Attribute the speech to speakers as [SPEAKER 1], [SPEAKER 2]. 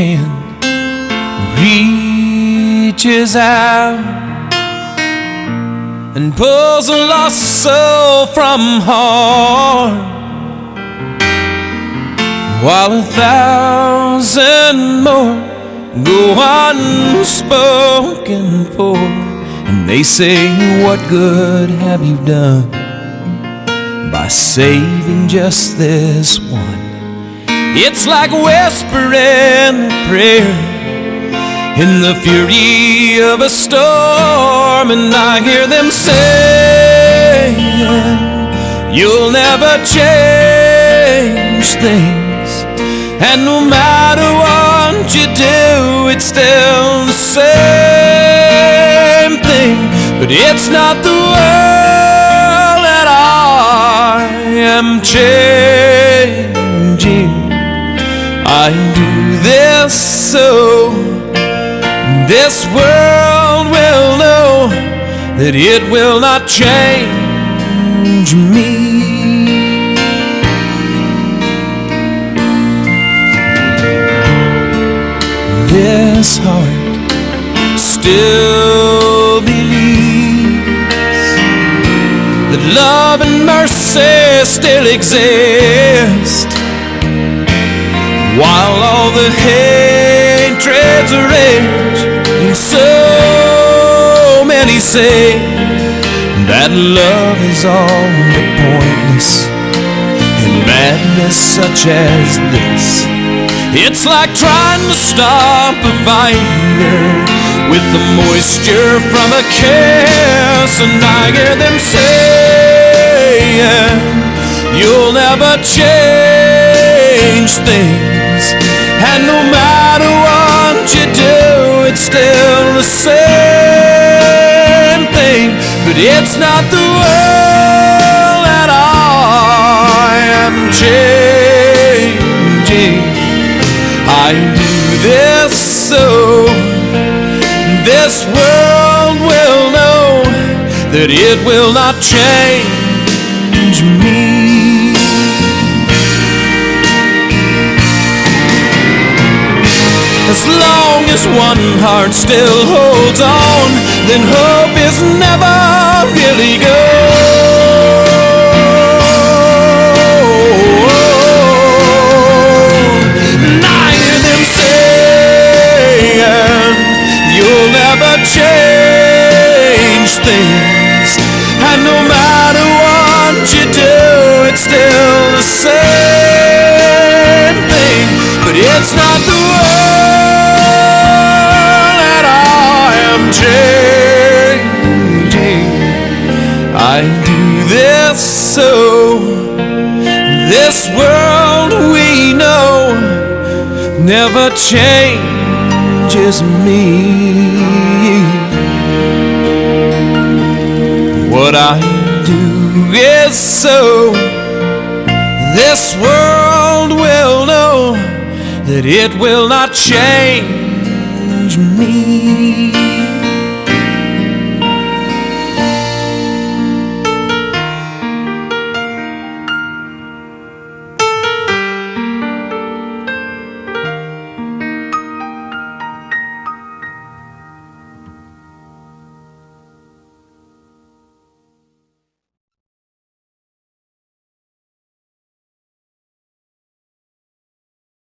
[SPEAKER 1] hand reaches out and pulls a lost soul from harm, while a thousand more go unspoken for, and they say, What good have you done by saving just this one? It's like whispering a prayer in the fury of a storm, and I hear them saying, You'll never change things, and no matter what you do, it's still the same thing. But it's not the world that I am changing. I do this so this world will know that it will not change me. This heart still believes that love and mercy still exist the hatreds rage and so many say that love is all but pointless in madness such as this. It's like trying to stop a fire with the moisture from a kiss and I hear them saying you'll never change things same thing but it's not the world that I am changing. I do this so this world will know that it will not change As long as one heart still holds on, then hope is never really gone. And I hear them saying, You'll never change things. And no matter what you do, it's still the same thing. But it's not this world we know never changes me. What I do is so this world will know that it will not change me.